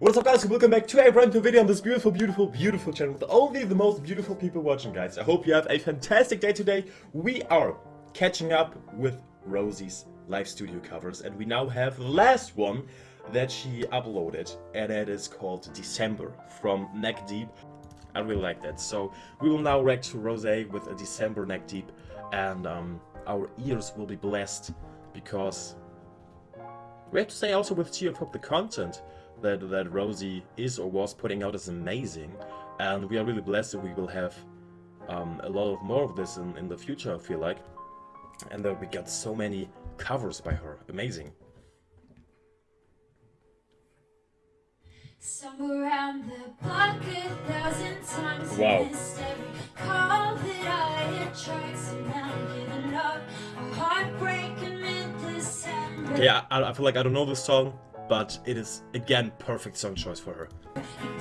What's up guys, welcome back to a brand new video on this beautiful, beautiful, beautiful channel with only the most beautiful people watching guys. I hope you have a fantastic day today. We are catching up with Rosie's live studio covers and we now have the last one that she uploaded and it is called December from Neck Deep. I really like that. So we will now react to Rose with a December Neck Deep and um, our ears will be blessed because we have to say also with of Hope the content that, that Rosie is or was putting out is amazing. And we are really blessed that we will have um, a lot of more of this in, in the future, I feel like. And that we got so many covers by her. Amazing. Somewhere around the block a thousand times wow. missed every call that I So now I'm giving up a heartbreak in mid-December Okay, I, I feel like I don't know this song but it is again perfect song choice for her.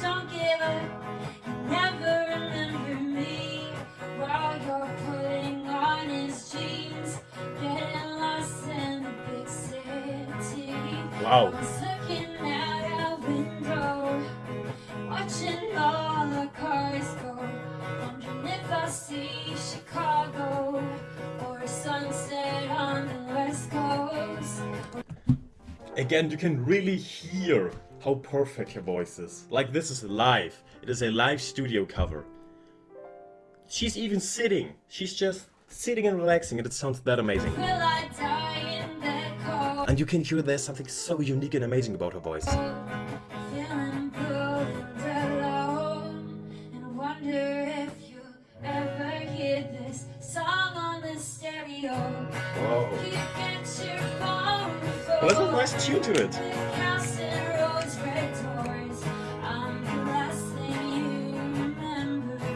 Don't give up, never remember me while you're putting on his jeans, getting lost in the big city. Wow. looking out a Again, you can really hear how perfect her voice is. Like this is live. It is a live studio cover. She's even sitting. She's just sitting and relaxing and it sounds that amazing. And you can hear there's something so unique and amazing about her voice. There's a nice tune to it.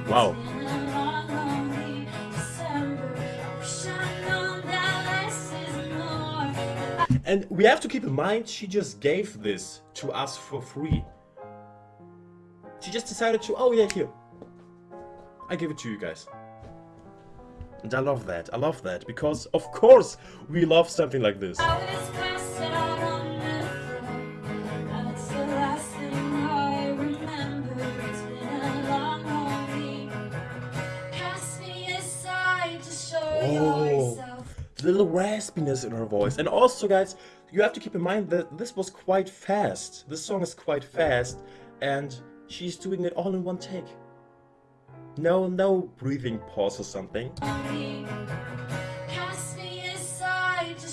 Wow. And we have to keep in mind, she just gave this to us for free. She just decided to, oh yeah, here. I give it to you guys. And I love that, I love that, because of course we love something like this. Oh, the little raspiness in her voice. And also, guys, you have to keep in mind that this was quite fast. This song is quite fast, and she's doing it all in one take. No, no breathing pause or something.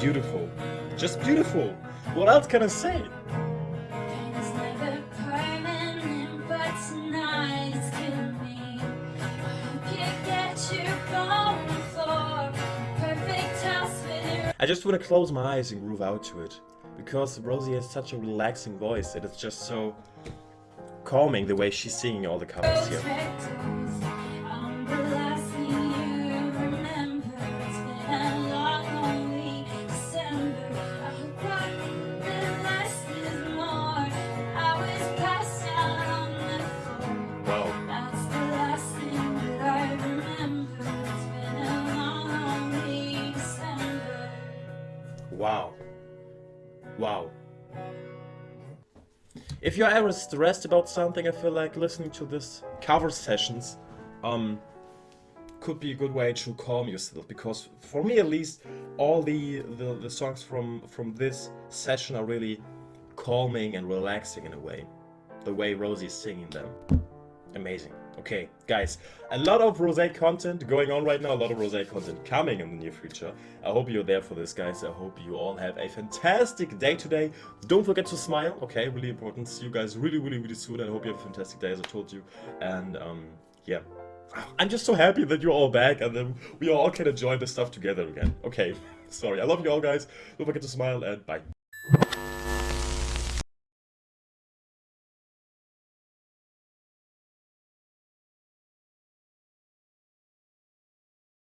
Beautiful. Just beautiful. What else can I say? I just want to close my eyes and groove out to it. Because Rosie has such a relaxing voice and it's just so calming the way she's singing all the covers here. Wow. Wow. If you're ever stressed about something, I feel like listening to this cover sessions um, could be a good way to calm yourself. Because for me at least, all the, the, the songs from, from this session are really calming and relaxing in a way. The way Rosie is singing them. Amazing. Okay, guys, a lot of Rose content going on right now, a lot of Rose content coming in the near future. I hope you're there for this, guys. I hope you all have a fantastic day today. Don't forget to smile, okay? Really important. See you guys really, really, really soon. I hope you have a fantastic day, as I told you. And, um, yeah. I'm just so happy that you're all back and then we all can enjoy this stuff together again. Okay, sorry. I love you all, guys. Don't forget to smile and bye.